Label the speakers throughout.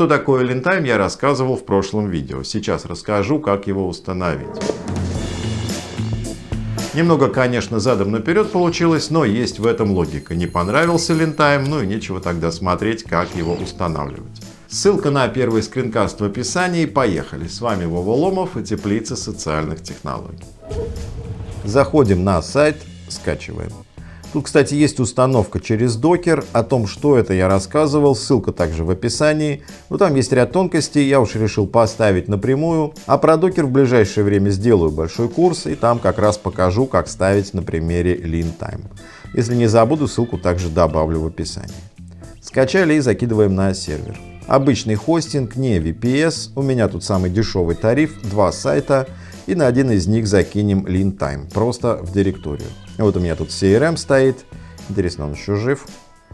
Speaker 1: Что такое Lintime я рассказывал в прошлом видео. Сейчас расскажу, как его установить. Немного, конечно, задом наперед получилось, но есть в этом логика. Не понравился Lintime, ну и нечего тогда смотреть, как его устанавливать. Ссылка на первый скринкаст в описании. Поехали! С вами Вова Ломов и Теплица социальных технологий. Заходим на сайт, скачиваем. Тут, кстати, есть установка через докер. О том, что это, я рассказывал. Ссылка также в описании. Но там есть ряд тонкостей. Я уж решил поставить напрямую. А про докер в ближайшее время сделаю большой курс. И там как раз покажу, как ставить на примере LeanTime. Если не забуду, ссылку также добавлю в описании. Скачали и закидываем на сервер. Обычный хостинг, не VPS. У меня тут самый дешевый тариф. Два сайта. И на один из них закинем LeanTime. Просто в директорию. Вот у меня тут CRM стоит. Интересно, он еще жив?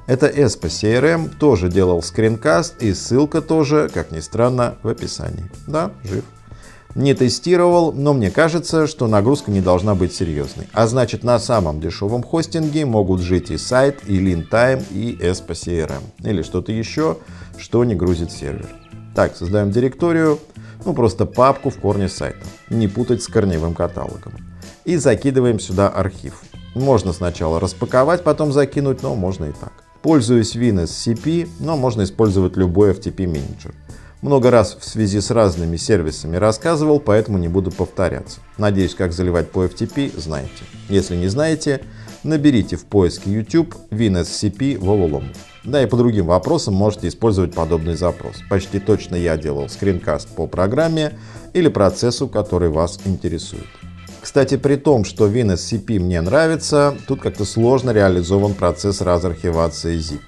Speaker 1: Это ESPA CRM, тоже делал скринкаст и ссылка тоже, как ни странно, в описании. Да, жив. Не тестировал, но мне кажется, что нагрузка не должна быть серьезной. А значит, на самом дешевом хостинге могут жить и сайт, и LeanTime, и ESPA CRM. Или что-то еще, что не грузит сервер. Так, создаем директорию, ну просто папку в корне сайта. Не путать с корневым каталогом. И закидываем сюда архив. Можно сначала распаковать, потом закинуть, но можно и так. Пользуюсь WinSCP, но можно использовать любой FTP менеджер. Много раз в связи с разными сервисами рассказывал, поэтому не буду повторяться. Надеюсь, как заливать по FTP, знаете. Если не знаете, наберите в поиске YouTube WinSCP Воволом. Да и по другим вопросам можете использовать подобный запрос. Почти точно я делал скринкаст по программе или процессу, который вас интересует. Кстати, при том, что WinSCP мне нравится, тут как-то сложно реализован процесс разархивации zip.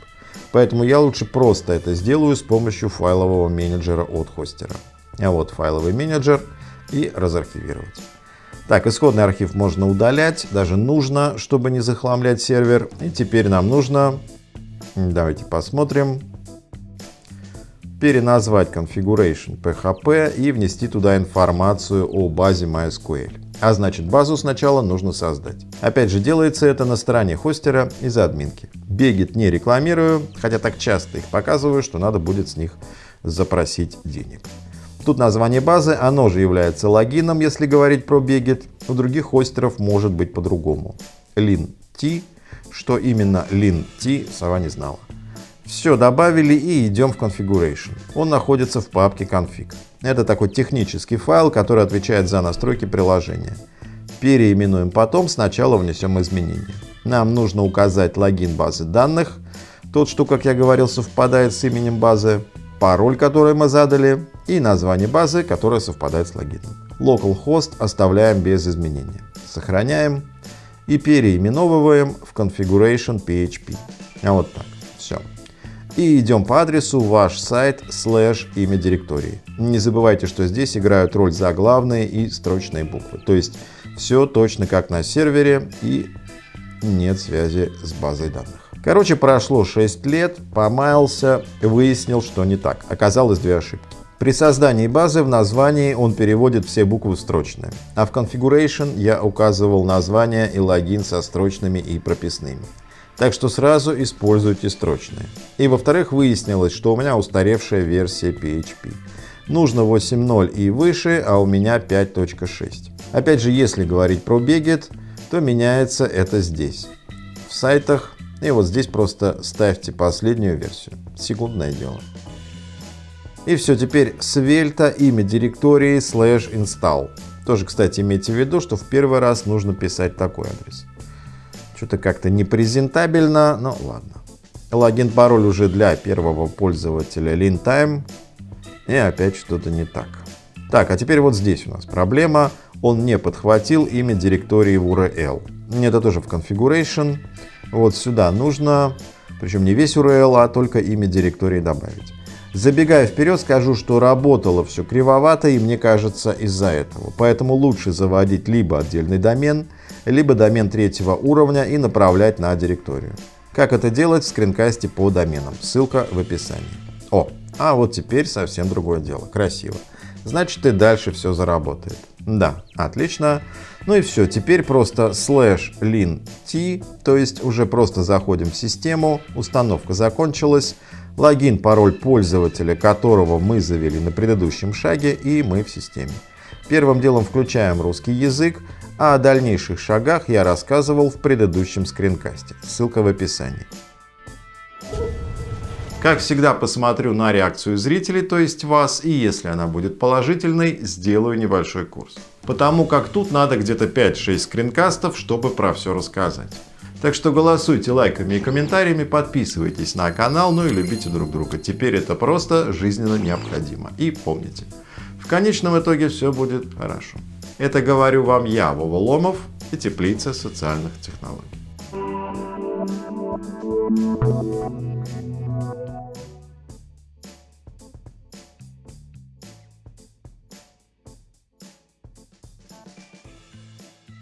Speaker 1: Поэтому я лучше просто это сделаю с помощью файлового менеджера от хостера. А вот файловый менеджер и разархивировать. Так, исходный архив можно удалять, даже нужно, чтобы не захламлять сервер. И теперь нам нужно, давайте посмотрим, переназвать configuration php и внести туда информацию о базе MySQL. А значит базу сначала нужно создать. Опять же делается это на стороне хостера из админки. Бегет не рекламирую, хотя так часто их показываю, что надо будет с них запросить денег. Тут название базы, оно же является логином, если говорить про Бегет. У других хостеров может быть по-другому. lint, что именно lint, сова не знала. Все добавили и идем в Configuration. Он находится в папке config. Это такой технический файл, который отвечает за настройки приложения. Переименуем потом, сначала внесем изменения. Нам нужно указать логин базы данных, тот, что, как я говорил, совпадает с именем базы, пароль, который мы задали, и название базы, которое совпадает с логином. Localhost оставляем без изменения. Сохраняем и переименовываем в Configuration PHP. А вот так. Все и идем по адресу ваш сайт слэш имя директории. Не забывайте, что здесь играют роль заглавные и строчные буквы. То есть все точно как на сервере и нет связи с базой данных. Короче, прошло 6 лет, помаялся, выяснил, что не так. Оказалось две ошибки. При создании базы в названии он переводит все буквы в строчные, а в Configuration я указывал название и логин со строчными и прописными. Так что сразу используйте строчные. И во-вторых, выяснилось, что у меня устаревшая версия PHP. Нужно 8.0 и выше, а у меня 5.6. Опять же, если говорить про Beget, то меняется это здесь. В сайтах и вот здесь просто ставьте последнюю версию. Секундное дело. И все, теперь свельта имя директории slash install. Тоже, кстати, имейте в виду, что в первый раз нужно писать такой адрес. Что-то как-то непрезентабельно, но ладно. Логин-пароль уже для первого пользователя LeanTime. И опять что-то не так. Так, а теперь вот здесь у нас проблема. Он не подхватил имя директории в URL. Это тоже в Configuration. Вот сюда нужно, причем не весь URL, а только имя директории добавить. Забегая вперед, скажу, что работало все кривовато и мне кажется из-за этого. Поэтому лучше заводить либо отдельный домен, либо домен третьего уровня и направлять на директорию. Как это делать в скринкасте по доменам, ссылка в описании. О, а вот теперь совсем другое дело, красиво. Значит и дальше все заработает. Да, отлично. Ну и все, теперь просто slash lin t, то есть уже просто заходим в систему, установка закончилась, логин, пароль пользователя, которого мы завели на предыдущем шаге и мы в системе. Первым делом включаем русский язык, а о дальнейших шагах я рассказывал в предыдущем скринкасте. Ссылка в описании. Как всегда посмотрю на реакцию зрителей, то есть вас, и если она будет положительной, сделаю небольшой курс. Потому как тут надо где-то 5-6 скринкастов, чтобы про все рассказать. Так что голосуйте лайками и комментариями, подписывайтесь на канал, ну и любите друг друга. Теперь это просто жизненно необходимо. И помните, в конечном итоге все будет хорошо. Это говорю вам я, Вова Ломов и Теплица социальных технологий.